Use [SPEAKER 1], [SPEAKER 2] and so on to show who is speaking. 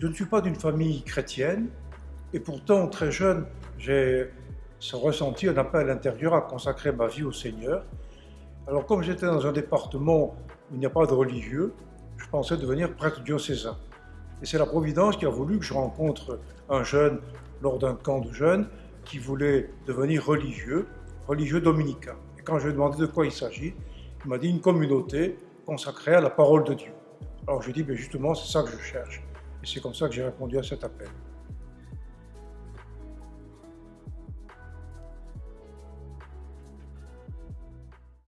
[SPEAKER 1] Je ne suis pas d'une famille chrétienne, et pourtant, très jeune, j'ai ressenti un appel intérieur à consacrer ma vie au Seigneur. Alors, comme j'étais dans un département où il n'y a pas de religieux, je pensais devenir prêtre diocésain. Et c'est la Providence qui a voulu que je rencontre un jeune lors d'un camp de jeunes qui voulait devenir religieux, religieux dominicain. Et quand je lui ai demandé de quoi il s'agit, il m'a dit une communauté consacrée à la parole de Dieu. Alors je lui ai dit, mais justement, c'est ça que je cherche. Et c'est comme ça que j'ai répondu à cet appel.